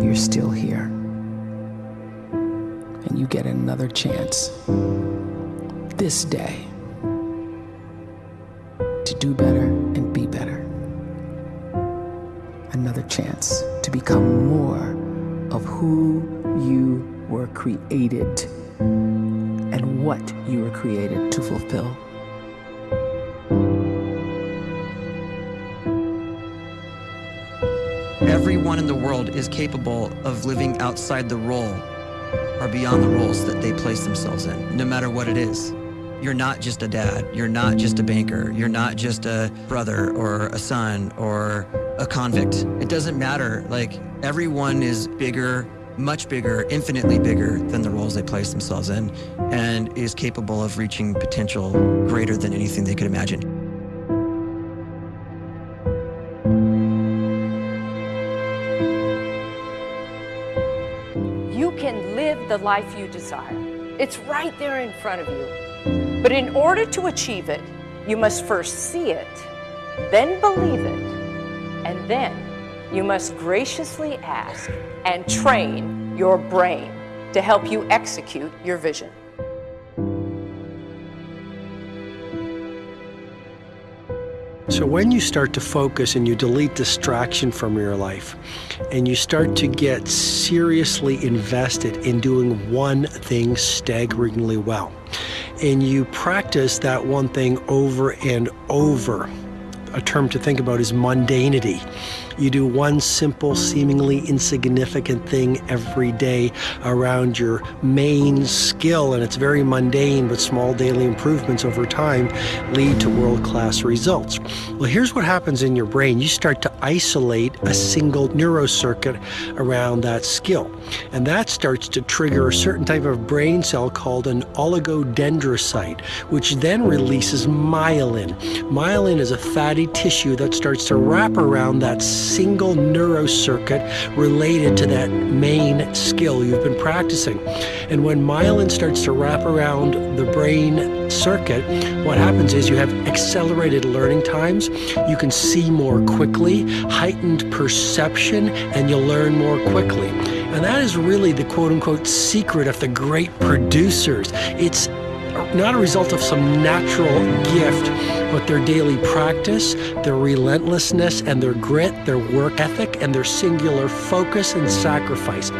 you're still here. And you get another chance this day to do better and be better. Another chance to become more of who you were created and what you were created to fulfill. Everyone in the world is capable of living outside the role or beyond the roles that they place themselves in, no matter what it is. You're not just a dad, you're not just a banker, you're not just a brother or a son or a convict. It doesn't matter. Like, everyone is bigger, much bigger, infinitely bigger than the roles they place themselves in, and is capable of reaching potential greater than anything they could imagine. The life you desire. It's right there in front of you. But in order to achieve it, you must first see it, then believe it, and then you must graciously ask and train your brain to help you execute your vision. So, when you start to focus and you delete distraction from your life, and you start to get seriously invested in doing one thing staggeringly well, and you practice that one thing over and over, a term to think about is mundanity. You do one simple, seemingly insignificant thing every day around your main skill, and it's very mundane, but small daily improvements over time lead to world class results. Well, here's what happens in your brain you start to isolate a single neurocircuit around that skill, and that starts to trigger a certain type of brain cell called an oligodendrocyte, which then releases myelin. Myelin is a fatty tissue that starts to wrap around that single neurocircuit related to that main skill you've been practicing. And when myelin starts to wrap around the brain circuit, what happens is you have accelerated learning times, you can see more quickly, heightened perception, and you'll learn more quickly. And that is really the quote unquote secret of the great producers. It's not a result of some natural gift, but their daily practice, their relentlessness and their grit, their work ethic, and their singular focus and sacrifice.